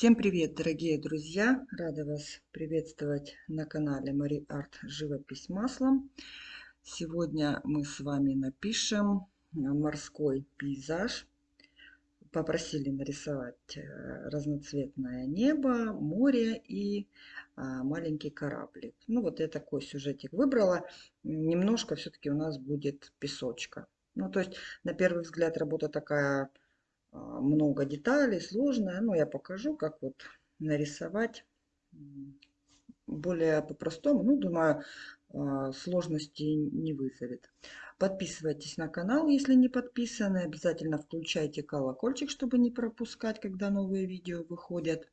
Всем привет, дорогие друзья! Рада вас приветствовать на канале Мари Арт Живопись маслом. Сегодня мы с вами напишем морской пейзаж. Попросили нарисовать э, разноцветное небо, море и а, маленький кораблик. Ну вот я такой сюжетик выбрала. Немножко все-таки у нас будет песочка. Ну то есть на первый взгляд работа такая много деталей, сложная. Но я покажу, как вот нарисовать более по-простому. Ну, думаю, а, сложности не вызовет. Подписывайтесь на канал, если не подписаны. Обязательно включайте колокольчик, чтобы не пропускать, когда новые видео выходят.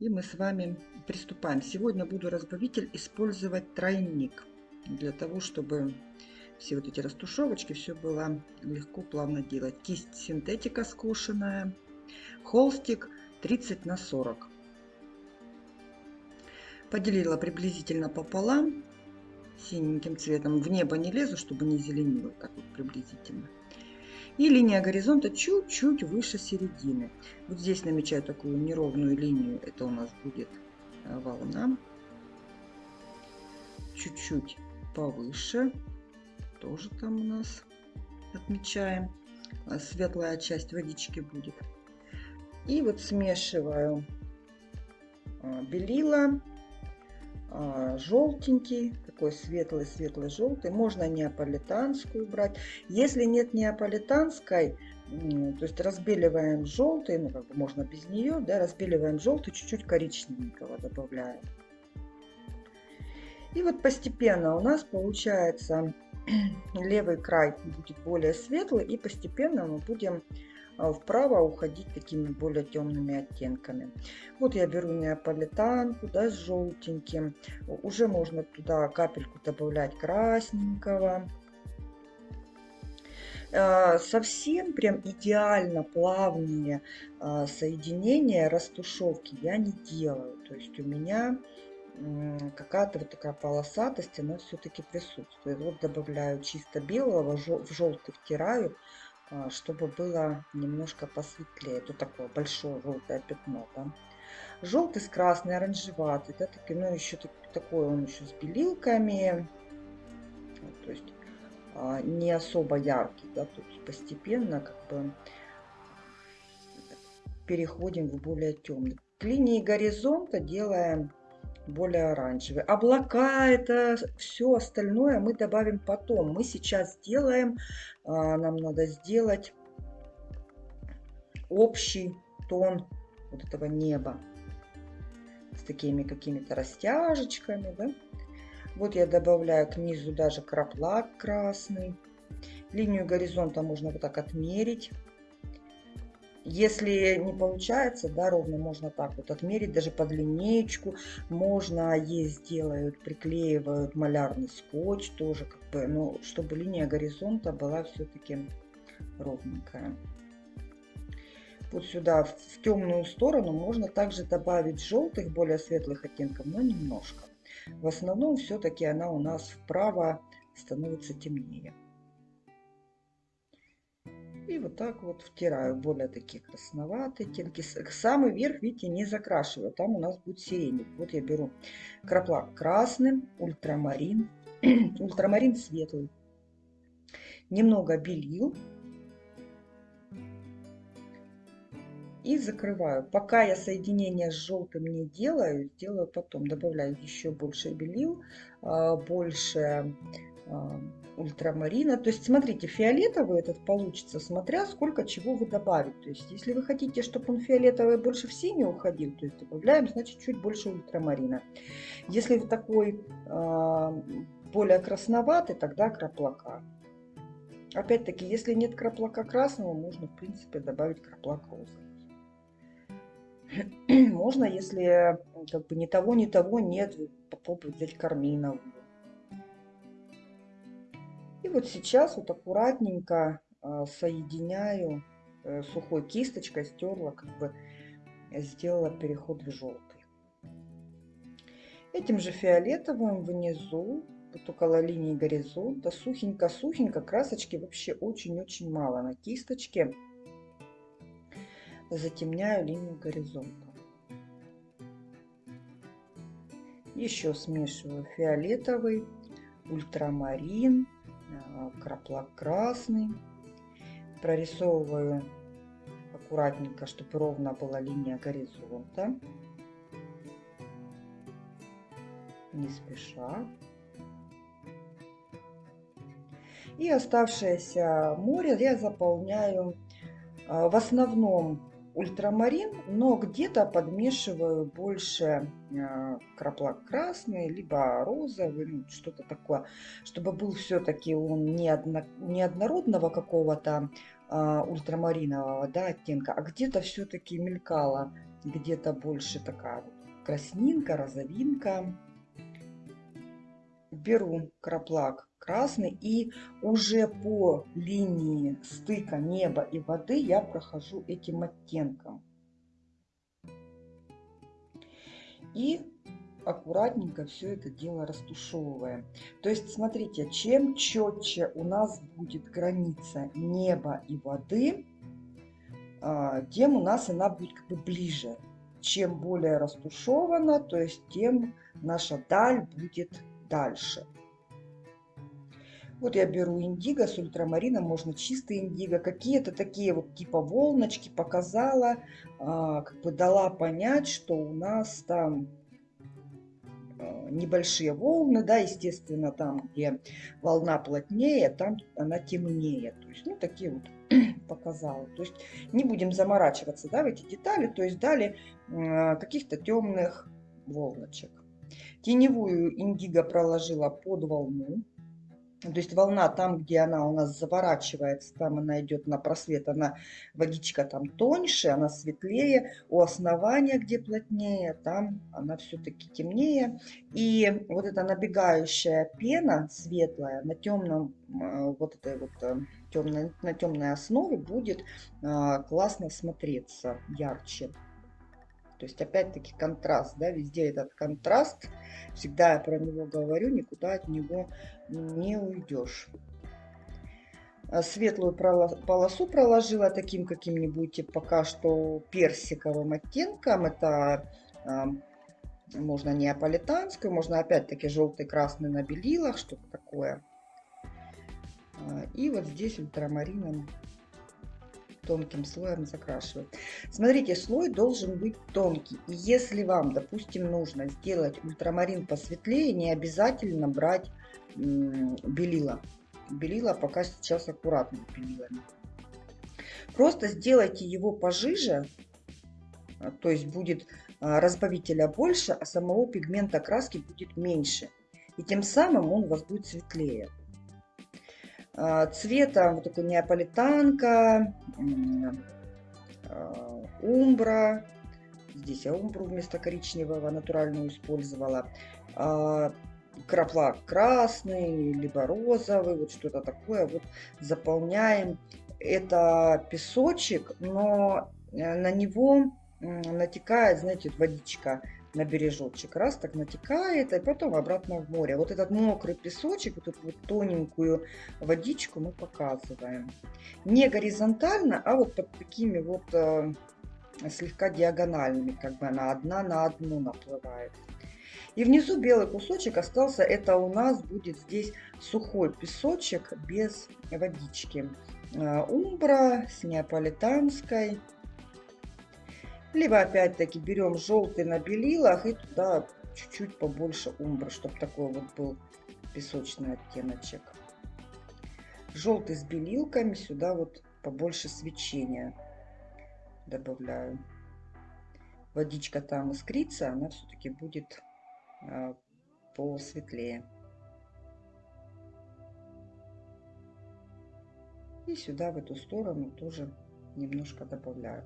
И мы с вами приступаем. Сегодня буду разбавитель использовать тройник. Для того, чтобы все вот эти растушевочки, все было легко, плавно делать. Кисть синтетика скошенная, холстик 30 на 40. Поделила приблизительно пополам синеньким цветом. В небо не лезу, чтобы не зеленило, так вот приблизительно. И линия горизонта чуть-чуть выше середины. Вот здесь намечаю такую неровную линию. Это у нас будет э, волна. Чуть-чуть повыше тоже там у нас отмечаем. А светлая часть водички будет. И вот смешиваю а, белила, а, желтенький, такой светлый-светлый желтый. Можно неаполитанскую брать. Если нет неаполитанской, то есть разбеливаем желтый, ну как бы можно без нее, да, разбеливаем желтый, чуть-чуть коричневенького добавляем. И вот постепенно у нас получается левый край будет более светлый и постепенно мы будем а, вправо уходить такими более темными оттенками. Вот я беру неаполитанку да, с желтеньким. Уже можно туда капельку добавлять красненького. А, совсем прям идеально плавные а, соединения растушевки я не делаю. То есть у меня какая-то вот такая полосатость, она все-таки присутствует. Вот добавляю чисто белого, в желтый втираю, а, чтобы было немножко посветлее. Тут такое большое желтое пятно. Да? Желтый с красной, оранжеватый. Да, таки, ну, еще такой он еще с белилками. То есть а, не особо яркий. Да, тут постепенно как бы переходим в более темный. К линии горизонта делаем более оранжевый. Облака, это все остальное мы добавим потом. Мы сейчас сделаем, а, нам надо сделать общий тон вот этого неба с такими какими-то растяжечками. Да? Вот я добавляю к низу даже краплак красный. Линию горизонта можно вот так отмерить. Если не получается, да, ровно можно так вот отмерить, даже под линеечку. Можно есть делают, приклеивают малярный скотч тоже, как бы, но чтобы линия горизонта была все-таки ровненькая. Вот сюда, в, в темную сторону, можно также добавить желтых, более светлых оттенков, но немножко. В основном все-таки она у нас вправо становится темнее. И вот так вот втираю более такие красноватые оттенки. Самый верх, видите, не закрашиваю. Там у нас будет сиреневый. Вот я беру краплак красным, ультрамарин. ультрамарин светлый. Немного белил. И закрываю. Пока я соединение с желтым не делаю, сделаю потом. Добавляю еще больше белил, а, больше а, ультрамарина. То есть, смотрите, фиолетовый этот получится, смотря сколько чего вы добавите. То есть, если вы хотите, чтобы он фиолетовый больше в синий уходил, то есть добавляем, значит, чуть больше ультрамарина. Если вы такой э, более красноватый, тогда краплака. Опять-таки, если нет краплака красного, можно, в принципе, добавить краплак розовый. Можно, если как бы ни того, ни того нет, попробовать взять карминовую и вот сейчас вот аккуратненько а, соединяю э, сухой кисточкой, стерла, как бы сделала переход в желтый. Этим же фиолетовым внизу, вот около линии горизонта, сухенько-сухенько, красочки вообще очень-очень мало на кисточке. Затемняю линию горизонта. Еще смешиваю фиолетовый, ультрамарин краплак красный. Прорисовываю аккуратненько, чтобы ровно была линия горизонта. Не спеша. И оставшееся море я заполняю а, в основном ультрамарин, но где-то подмешиваю больше а, краплак красный, либо розовый, ну, что-то такое, чтобы был все-таки он не, одно, не однородного какого-то а, ультрамаринового да, оттенка, а где-то все-таки мелькала, где-то больше такая вот краснинка, розовинка. Беру краплак красный и уже по линии стыка неба и воды я прохожу этим оттенком. И аккуратненько все это дело растушевываем. То есть, смотрите, чем четче у нас будет граница неба и воды, а, тем у нас она будет как бы ближе. Чем более растушевана, то есть тем наша даль будет дальше. Вот я беру индиго с ультрамарином, можно чистый индиго, какие-то такие вот типа волночки показала, а, как бы дала понять, что у нас там а, небольшие волны, да, естественно, там, где волна плотнее, там она темнее. То есть, ну, такие вот показала. То есть не будем заморачиваться, да, в эти детали. То есть дали э, каких-то темных волночек. Теневую индиго проложила под волну. То есть волна там, где она у нас заворачивается, там она идет на просвет, она водичка там тоньше, она светлее. У основания, где плотнее, там она все-таки темнее. И вот эта набегающая пена светлая на темном, э, вот этой вот э, темной, на темной основе будет э, классно смотреться, ярче. То есть опять-таки контраст, да, везде этот контраст, всегда я про него говорю, никуда от него не уйдешь. А светлую полосу проложила таким каким-нибудь пока что персиковым оттенком. Это э, можно неаполитанскую, можно опять-таки желтый, красный на белилах, что-то такое. А, и вот здесь ультрамарином тонким слоем закрашивать. Смотрите, слой должен быть тонкий. И если вам, допустим, нужно сделать ультрамарин посветлее, не обязательно брать белила. Белила пока сейчас аккуратно белилами. Просто сделайте его пожиже, а, то есть будет а, разбавителя больше, а самого пигмента краски будет меньше. И тем самым он у вас будет светлее. А, цвета вот такой неаполитанка, а, умбра. Здесь я умбру вместо коричневого натуральную использовала. А, крапла красный, либо розовый, вот что-то такое. Вот заполняем. Это песочек, но э, на него натекает, знаете, водичка на бережочек. Раз так натекает, и потом обратно в море. Вот этот мокрый песочек, вот эту вот тоненькую водичку мы показываем. Не горизонтально, а вот под такими вот э, слегка диагональными, как бы она одна на одну наплывает. И внизу белый кусочек остался, это у нас будет здесь сухой песочек без водички. Э, умбра с неаполитанской либо опять-таки берем желтый на белилах и туда чуть-чуть побольше умбра, чтобы такой вот был песочный оттеночек. Желтый с белилками, сюда вот побольше свечения добавляю. Водичка там искрится, она все-таки будет а, посветлее. И сюда в эту сторону тоже немножко добавляю.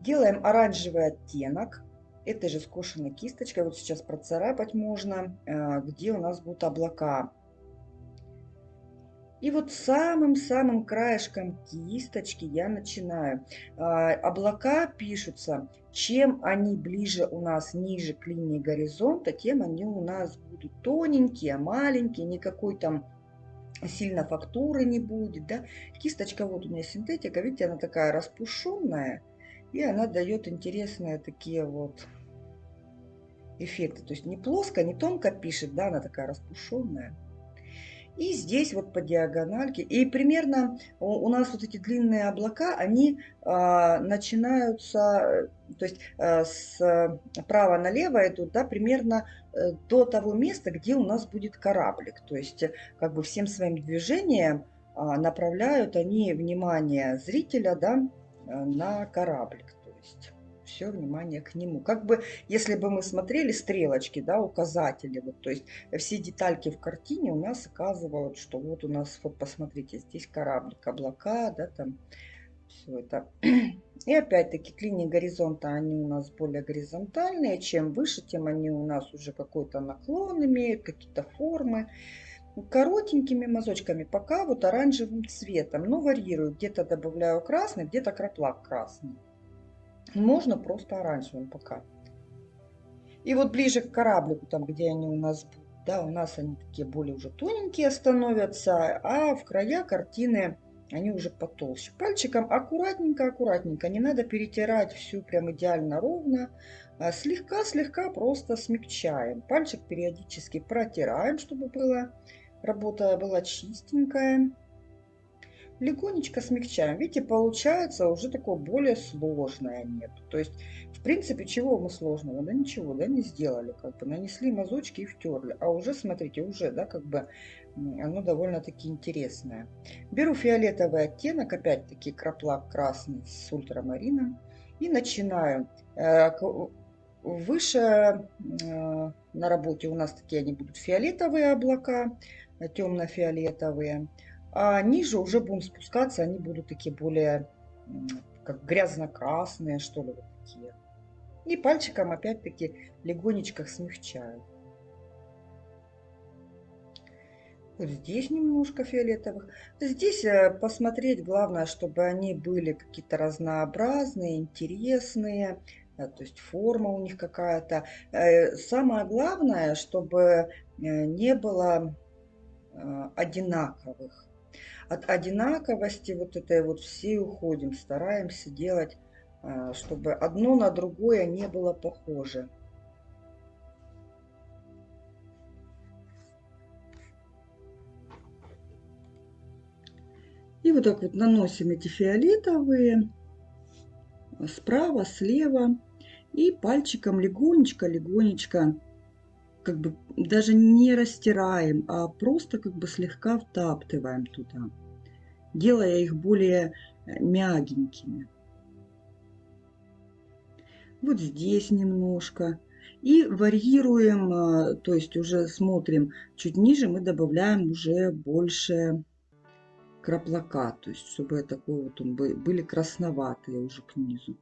Делаем оранжевый оттенок. Этой же скошенной кисточкой, вот сейчас процарапать можно, э, где у нас будут облака. И вот самым-самым краешком кисточки я начинаю. А, облака пишутся, чем они ближе у нас ниже к линии горизонта, тем они у нас будут тоненькие, маленькие, никакой там сильно фактуры не будет. Да? Кисточка вот у меня синтетика, видите, она такая распушенная. И она дает интересные такие вот эффекта. То есть не плоско, не тонко пишет, да, она такая растушенная. И здесь вот по диагональке. И примерно у, нас вот эти длинные облака, они а, начинаются, то есть а, с права налево идут, да, примерно э, до того места, где у нас будет кораблик. То есть как бы всем своим движением а, направляют они внимание зрителя, да, на кораблик. То есть все внимание к нему. Как бы, если бы мы смотрели стрелочки, да, указатели, вот, то есть все детальки в картине у нас оказывают, что вот у нас, вот посмотрите, здесь кораблик, облака, да, там все это. И опять-таки к линии горизонта они у нас более горизонтальные. Чем выше, тем они у нас уже какой-то наклон имеют, какие-то формы. Коротенькими мазочками, пока вот оранжевым цветом. Но варьирую. Где-то добавляю красный, где-то краплак красный. Можно просто оранжевым пока. И вот ближе к кораблику, там где они у нас да, у нас они такие более уже тоненькие становятся, а в края картины они уже потолще. Пальчиком аккуратненько, аккуратненько, не надо перетирать всю прям идеально ровно. Слегка-слегка просто смягчаем. Пальчик периодически протираем, чтобы было, работа была чистенькая легонечко смягчаем. Видите, получается уже такое более сложное нет. То есть, в принципе, чего мы сложного? Да ничего, да, не сделали. Как бы нанесли мазочки и втерли. А уже, смотрите, уже, да, как бы оно довольно-таки интересное. Беру фиолетовый оттенок, опять-таки краплак красный с ультрамарином. И начинаю. Э, выше э, на работе у нас такие они будут фиолетовые облака, темно-фиолетовые. А ниже уже будем спускаться, они будут такие более как грязно-красные, что ли, вот такие. И пальчиком опять-таки легонечко смягчаю. Вот здесь немножко фиолетовых. Здесь э, посмотреть, главное, чтобы они были какие-то разнообразные, интересные. Э, то есть форма у них какая-то. Э, самое главное, чтобы не было одинаковых от одинаковости вот этой вот все уходим, стараемся делать, а, чтобы одно на другое не было похоже. И вот так вот наносим эти фиолетовые справа, слева. И пальчиком легонечко-легонечко, как бы даже не растираем, а просто как бы слегка втаптываем туда делая их более э, мягенькими. Вот здесь немножко. И варьируем, э, то есть уже смотрим чуть ниже, мы добавляем уже больше краплака, то есть чтобы такой вот он были красноватые уже к низу.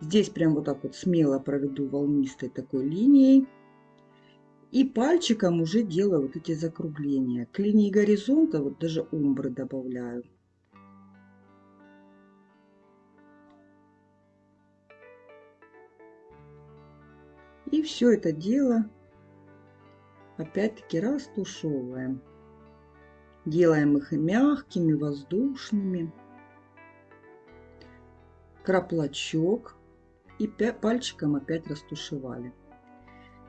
Здесь прям вот так вот смело проведу волнистой такой линией. И пальчиком уже делаю вот эти закругления. К линии горизонта вот даже умбры добавляю. И все это дело опять-таки растушевываем. Делаем их мягкими, воздушными. Краплачок. И пальчиком опять растушевали.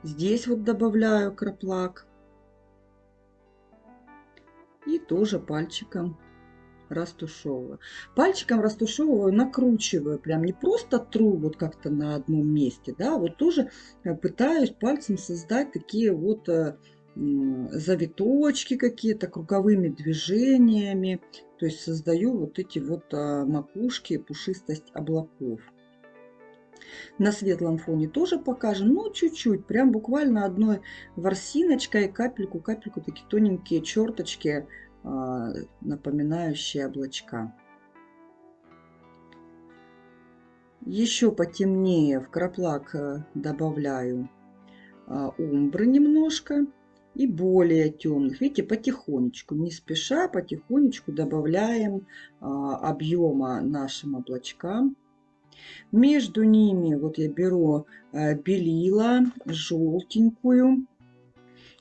Здесь вот добавляю краплак. И тоже пальчиком растушевываю. Пальчиком растушевываю, накручиваю, прям не просто тру вот как-то на одном месте, да, вот тоже э, пытаюсь пальцем создать такие вот э, завиточки какие-то круговыми движениями, то есть создаю вот эти вот а, макушки, пушистость облаков. На светлом фоне тоже покажем, но чуть-чуть, прям буквально одной ворсиночкой, капельку, капельку, такие тоненькие черточки, а, напоминающие облачка. Еще потемнее в краплак э, добавляю а, умбры немножко и более темных. Видите, потихонечку, не спеша, потихонечку добавляем а, объема нашим облачкам. Между ними вот я беру э, белила желтенькую.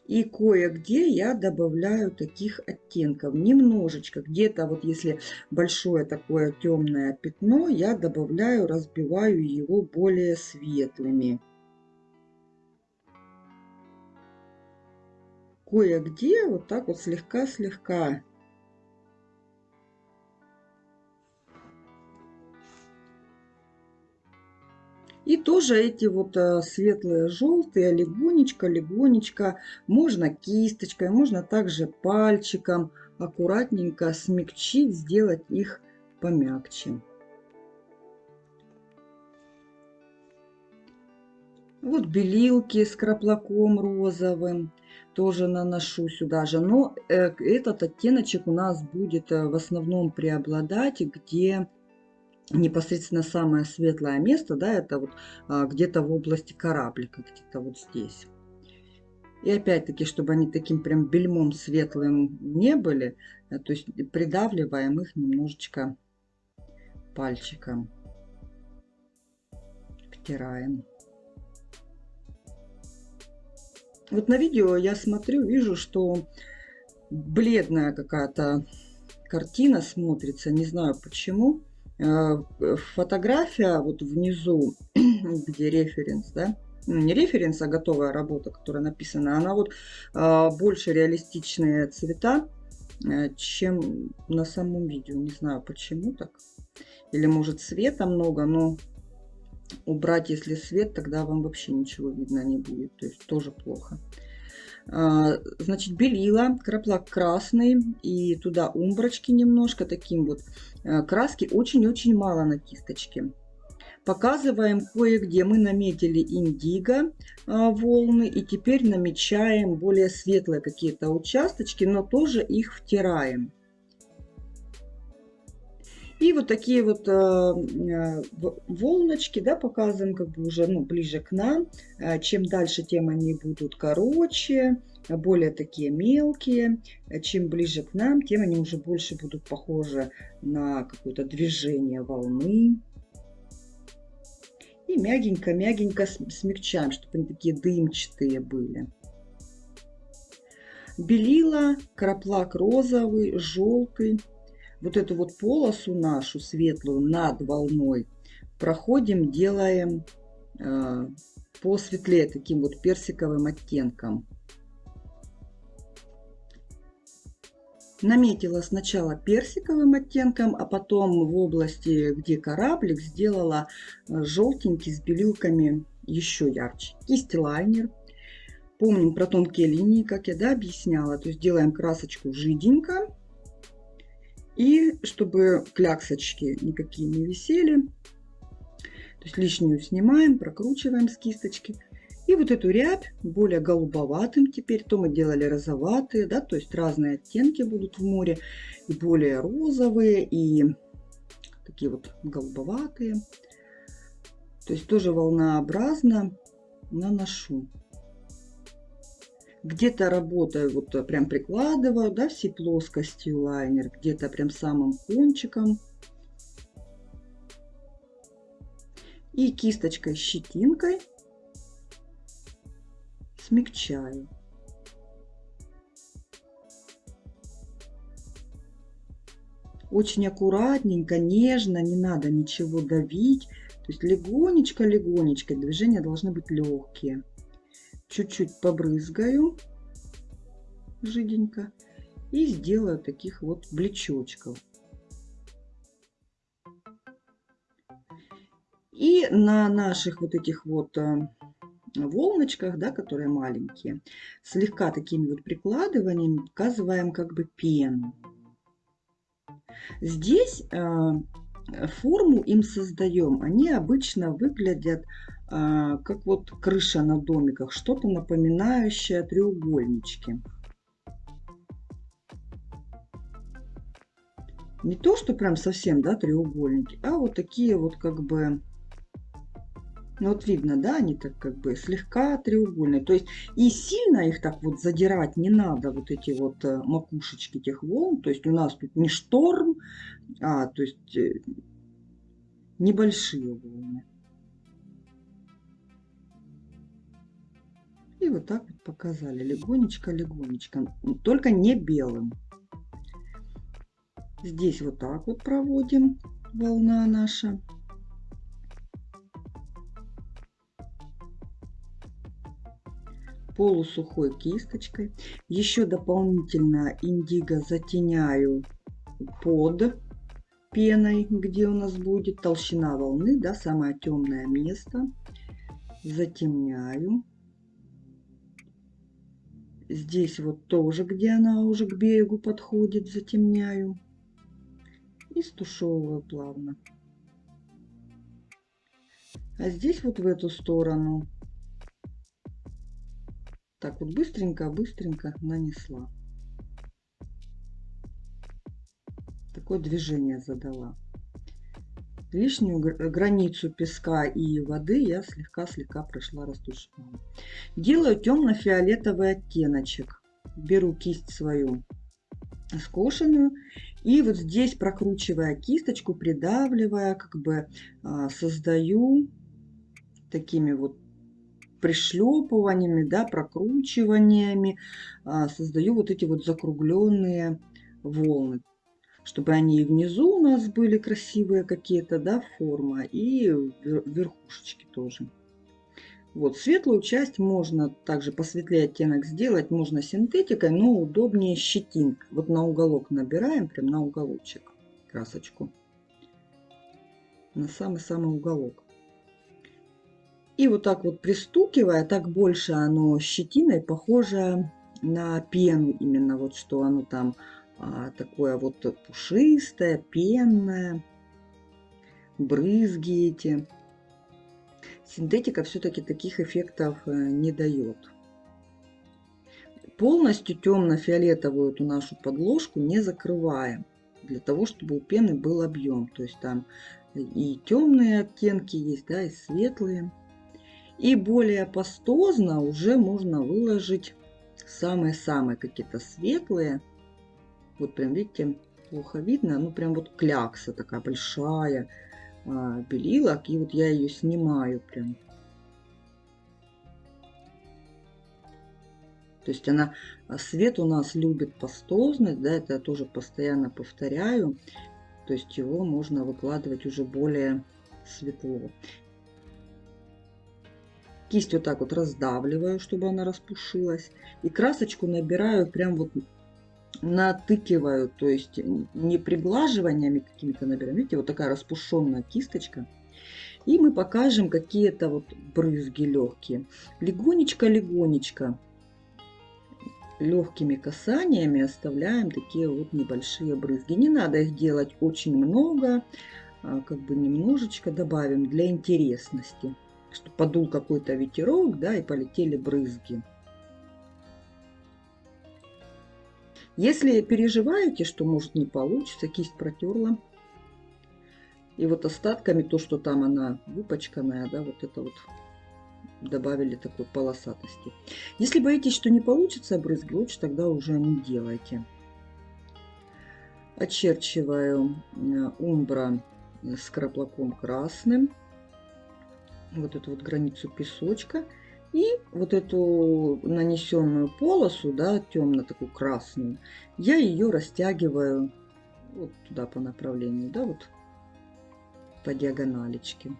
И кое-где я добавляю таких оттенков. Немножечко. Где-то вот если большое такое темное пятно, я добавляю, разбиваю его более светлыми. Кое-где вот так вот слегка-слегка И тоже эти вот э, светлые желтые легонечко, легонечко, можно кисточкой, можно также пальчиком аккуратненько смягчить, сделать их помягче. Вот белилки с краплаком розовым тоже наношу сюда же. Но э, этот оттеночек у нас будет э, в основном преобладать, где непосредственно самое светлое место, да, это вот а, где-то в области кораблика, где-то вот здесь. И опять-таки, чтобы они таким прям бельмом светлым не были, э, то есть придавливаем их немножечко пальчиком. Втираем. Вот на видео я смотрю, вижу, что бледная какая-то картина смотрится. Не знаю почему. Э, фотография вот внизу, где референс, да, ну, не референс, а готовая работа, которая написана, она вот а, больше реалистичные цвета, э, чем на самом видео. Не знаю почему так. Или может света много, но убрать, если свет, тогда вам вообще ничего видно не будет. То есть тоже плохо. А, значит, белила, краплак красный и туда умбрачки немножко, таким вот. Э, краски очень-очень мало на кисточке. Показываем кое-где. Мы наметили индиго а, волны и теперь намечаем более светлые какие-то участочки, но тоже их втираем. И вот такие вот э, э, волночки, да, показываем как бы уже ну, ближе к нам. Э, чем дальше, тем они будут короче, более такие мелкие. Чем ближе к нам, тем они уже больше будут похожи на какое-то движение волны. И мягенько-мягенько смягчаем, чтобы они такие дымчатые были. Белила, краплак розовый, желтый вот эту вот полосу нашу светлую над волной проходим, делаем э, посветлее таким вот персиковым оттенком. Наметила сначала персиковым оттенком, а потом в области, где кораблик, сделала э, желтенький с белилками еще ярче. Кисть лайнер. Помним про тонкие линии, как я да, объясняла. То есть делаем красочку жиденько и чтобы кляксочки никакие не висели, то есть лишнюю снимаем, прокручиваем с кисточки. И вот эту рябь более голубоватым теперь, то мы делали розоватые, да, то есть разные оттенки будут в море, и более розовые, и такие вот голубоватые. То есть тоже волнообразно наношу где-то работаю, вот э, прям прикладываю, да, всей плоскостью лайнер, где-то прям самым кончиком. И кисточкой, щетинкой смягчаю. Очень аккуратненько, нежно, не надо ничего давить. То есть легонечко-легонечко, движения должны быть легкие чуть-чуть побрызгаю жиденько и сделаю таких вот блечочков. И на наших вот этих вот э, волночках, да, которые маленькие, слегка такими вот прикладываниями показываем как бы пену. Здесь э, форму им создаем. Они обычно выглядят а, как вот крыша на домиках, что-то напоминающее треугольнички. Не то, что прям совсем, да, треугольники, а вот такие вот как бы, ну вот видно, да, они так как бы слегка треугольные. То есть и сильно их так вот задирать не надо, вот эти вот э, макушечки этих волн. То есть у нас тут не шторм, а то есть э, небольшие волны. И вот так вот показали, легонечко-легонечко, только не белым. Здесь вот так вот проводим волна наша. Полусухой кисточкой. Еще дополнительно индиго затеняю под пеной, где у нас будет толщина волны, да, самое темное место. Затемняю. Здесь вот тоже, где она уже к берегу подходит, затемняю. И стушевываю плавно. А здесь вот в эту сторону так вот быстренько-быстренько нанесла. Такое движение задала. Лишнюю границу песка и воды я слегка-слегка прошла растушевала. Делаю темно-фиолетовый оттеночек. Беру кисть свою скошенную и вот здесь прокручивая кисточку, придавливая, как бы а, создаю такими вот пришлепываниями, да, прокручиваниями, а, создаю вот эти вот закругленные волны чтобы они и внизу у нас были красивые какие-то, да, форма, и верхушечки тоже. Вот, светлую часть можно также посветлее оттенок сделать, можно синтетикой, но удобнее щетинка. Вот на уголок набираем, прям на уголочек красочку. На самый-самый уголок. И вот так вот пристукивая, так больше оно щетиной похоже на пену, именно вот что оно там а, такое вот пушистое, пенное, брызги эти. Синтетика все-таки таких эффектов э, не дает. Полностью темно-фиолетовую эту нашу подложку не закрываем, для того, чтобы у пены был объем. То есть там и темные оттенки есть, да, и светлые. И более пастозно уже можно выложить самые-самые какие-то светлые вот прям, видите, плохо видно. Ну, прям вот клякса такая большая а, белилок. И вот я ее снимаю прям. То есть она, а, свет у нас любит пастозность, да, это я тоже постоянно повторяю. То есть его можно выкладывать уже более светло. Кисть вот так вот раздавливаю, чтобы она распушилась. И красочку набираю прям вот натыкиваю, то есть не приглаживаниями какими-то набираем. Видите, вот такая распушенная кисточка. И мы покажем какие-то вот брызги легкие. Легонечко-легонечко легкими касаниями оставляем такие вот небольшие брызги. Не надо их делать очень много, а как бы немножечко добавим для интересности, чтобы подул какой-то ветерок, да, и полетели брызги. Если переживаете, что может не получится, кисть протерла. И вот остатками то, что там она выпачканная, да, вот это вот добавили такой полосатости. Если боитесь, что не получится брызги, лучше тогда уже не делайте. Очерчиваю э, умбра с краплаком красным. Вот эту вот границу песочка. И вот эту нанесенную полосу, да, темно такую красную, я ее растягиваю вот туда по направлению, да, вот по диагоналечке.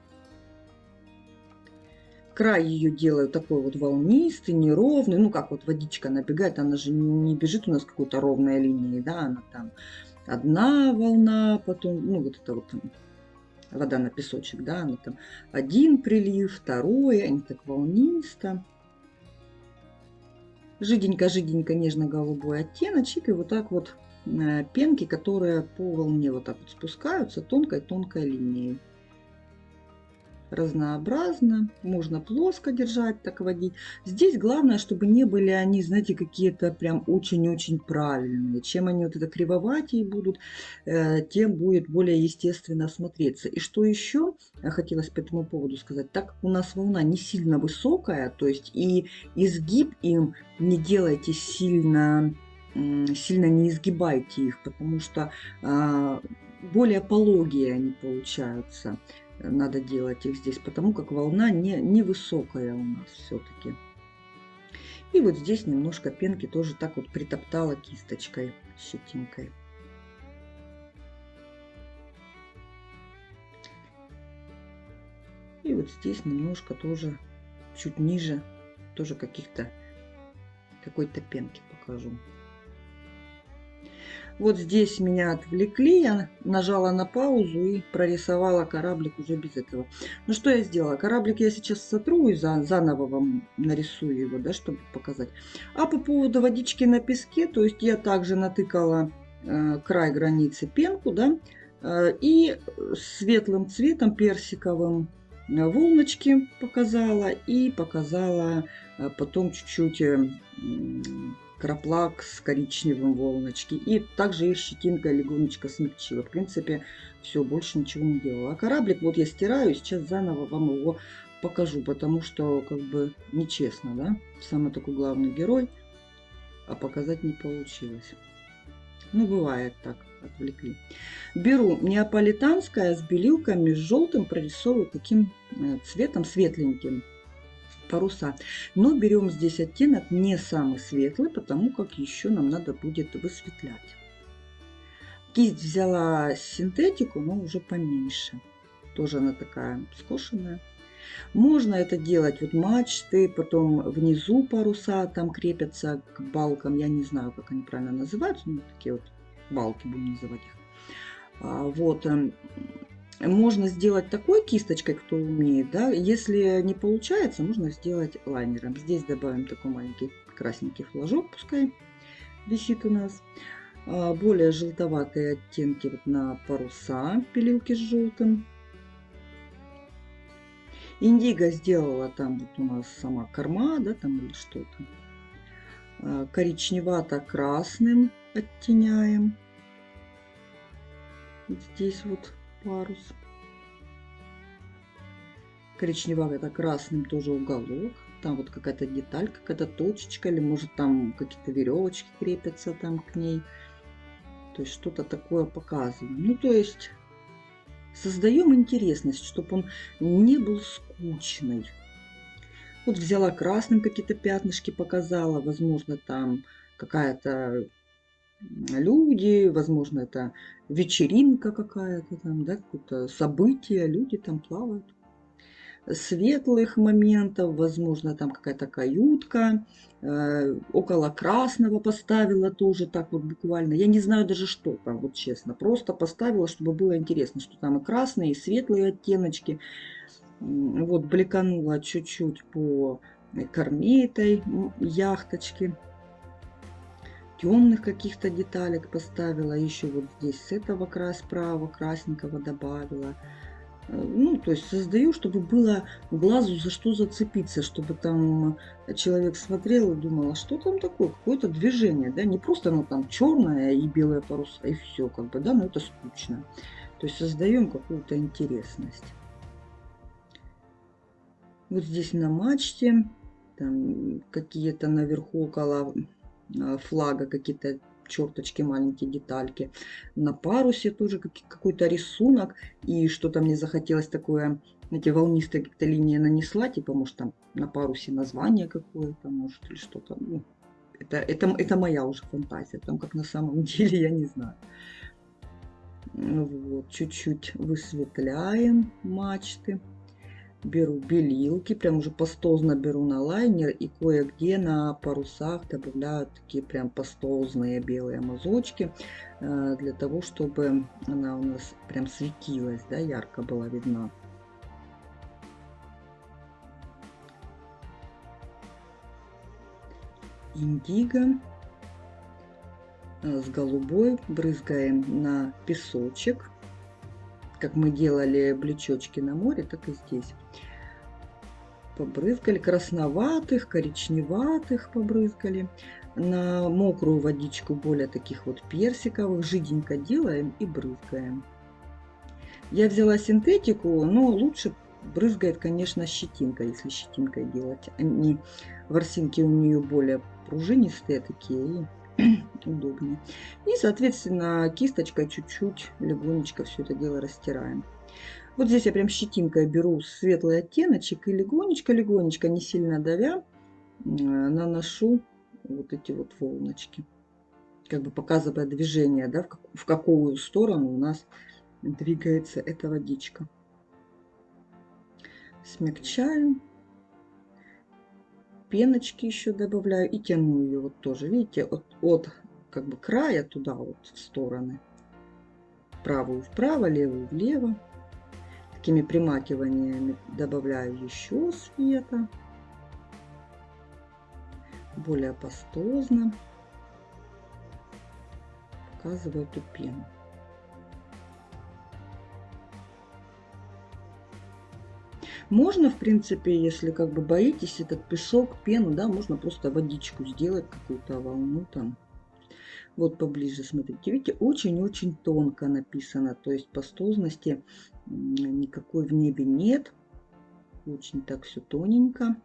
Край ее делаю такой вот волнистый, неровный, ну как вот водичка набегает, она же не бежит у нас какой-то ровной линией, да, она там одна волна, потом, ну вот это вот вода на песочек, да, она там один прилив, второй, они так волнисто. Жиденько-жиденько нежно-голубой оттеночек, и вот так вот э, пенки, которые по волне вот так вот спускаются тонкой-тонкой линией разнообразно. Можно плоско держать, так водить. Здесь главное, чтобы не были они, знаете, какие-то прям очень-очень правильные. Чем они вот это кривоватее будут, э, тем будет более естественно смотреться. И что еще хотелось по этому поводу сказать. Так у нас волна не сильно высокая, то есть и изгиб им не делайте сильно сильно не изгибайте их, потому что а, более пологие они получаются надо делать их здесь, потому как волна не, невысокая у нас все-таки. И вот здесь немножко пенки тоже так вот притоптала кисточкой, щетинкой. И вот здесь немножко тоже, чуть ниже, тоже каких-то какой-то пенки покажу. Вот здесь меня отвлекли, я нажала на паузу и прорисовала кораблик уже без этого. Ну что я сделала? Кораблик я сейчас сотру и за, заново вам нарисую его, да, чтобы показать. А по поводу водички на песке, то есть я также натыкала э, край границы пенку, да, э, и светлым цветом персиковым э, волночки показала и показала э, потом чуть-чуть э, краплак с коричневым волночки. И также их щетинка легонечко смягчила. В принципе, все, больше ничего не делала. А кораблик вот я стираю, сейчас заново вам его покажу, потому что как бы нечестно, да? Самый такой главный герой, а показать не получилось. Ну, бывает так, отвлекли. Беру неаполитанское с белилками, с желтым, прорисовываю таким э, цветом светленьким паруса. Но берем здесь оттенок не самый светлый, потому как еще нам надо будет высветлять. Кисть взяла синтетику, но уже поменьше. Тоже она такая скошенная. Можно это делать вот мачты, потом внизу паруса там крепятся к балкам. Я не знаю, как они правильно называются, но такие вот балки будем называть их. А, вот эм, можно сделать такой кисточкой, кто умеет, да. Если не получается, можно сделать лайнером. Здесь добавим такой маленький красненький флажок, пускай висит у нас. А, более желтоватые оттенки вот на паруса, пилилки с желтым. Индиго сделала там вот у нас сама корма, да, там или что-то. А, коричневато-красным оттеняем. Здесь вот парус. Коричневый это красным тоже уголок. Там вот какая-то деталь, какая-то точечка, или может там какие-то веревочки крепятся там к ней. То есть что-то такое показываем. Ну, то есть создаем интересность, чтобы он не был скучный. Вот взяла красным какие-то пятнышки, показала. Возможно, там какая-то люди, возможно, это вечеринка какая-то там, да, какое-то событие, люди там плавают. Светлых моментов, возможно, там какая-то каютка, э, около красного поставила тоже так вот буквально. Я не знаю даже что там, вот честно. Просто поставила, чтобы было интересно, что там и красные, и светлые оттеночки. Вот бликанула чуть-чуть по корме этой яхточки темных каких-то деталек поставила. Еще вот здесь с этого края справа красненького добавила. Э, ну, то есть создаю, чтобы было глазу за что зацепиться, чтобы там человек смотрел и думал, а что там такое, какое-то движение, да, не просто оно там черное и белая паруса, и все, как бы, да, но это скучно. То есть создаем какую-то интересность. Вот здесь на мачте, там какие-то наверху около флага, какие-то черточки, маленькие детальки. На парусе тоже какой-то рисунок. И что-то мне захотелось такое, эти волнистые какие-то линии нанесла. Типа, может, там на парусе название какое-то, может, или что-то. Ну, это, это, это моя уже фантазия. Там как на самом деле, я не знаю. Вот, чуть-чуть высветляем мачты беру белилки, прям уже пастозно беру на лайнер и кое-где на парусах добавляю такие прям пастозные белые мазочки э, для того, чтобы она у нас прям светилась, да, ярко была видна. Индиго э, с голубой брызгаем на песочек как мы делали блечочки на море, так и здесь. Побрызгали красноватых, коричневатых побрызгали. На мокрую водичку более таких вот персиковых жиденько делаем и брызгаем. Я взяла синтетику, но лучше брызгает, конечно, щетинка, если щетинкой делать. Они, ворсинки у нее более пружинистые такие удобнее. И, соответственно, кисточкой чуть-чуть легонечко все это дело растираем. Вот здесь я прям щетинкой беру светлый оттеночек и легонечко-легонечко, не сильно давя, наношу вот эти вот волночки. Как бы показывая движение, да, в какую сторону у нас двигается эта водичка. Смягчаю пеночки еще добавляю и тяну ее вот тоже, видите, от, от как бы края туда вот в стороны. Правую вправо, левую влево. Такими примакиваниями добавляю еще света. Более пастозно. Показываю эту пену. Можно, в принципе, если как бы боитесь этот песок, пену, да, можно просто водичку сделать, какую-то волну там. Вот поближе смотрите. Видите, очень-очень тонко написано. То есть пастозности никакой в небе нет. Очень так все тоненько.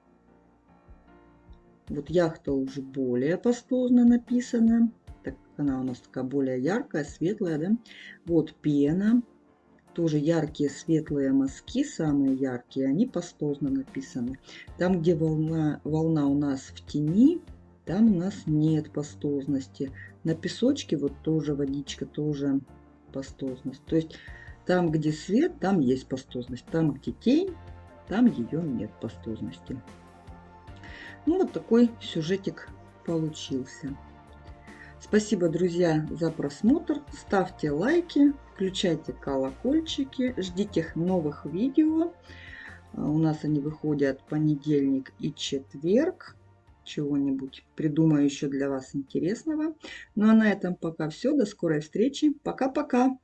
Вот яхта уже более пастозно написана. Так она у нас такая более яркая, светлая, да. Вот пена тоже яркие светлые мазки, самые яркие, они пастозно написаны. Там, где волна, волна у нас в тени, там у нас нет пастозности. На песочке вот тоже водичка, тоже пастозность. То есть там, где свет, там есть пастозность. Там, где тень, там ее нет пастозности. Ну, вот такой сюжетик получился. Спасибо, друзья, за просмотр. Ставьте лайки, включайте колокольчики, ждите новых видео. А, у нас они выходят понедельник и четверг. Чего-нибудь придумаю еще для вас интересного. Ну а на этом пока все. До скорой встречи. Пока-пока.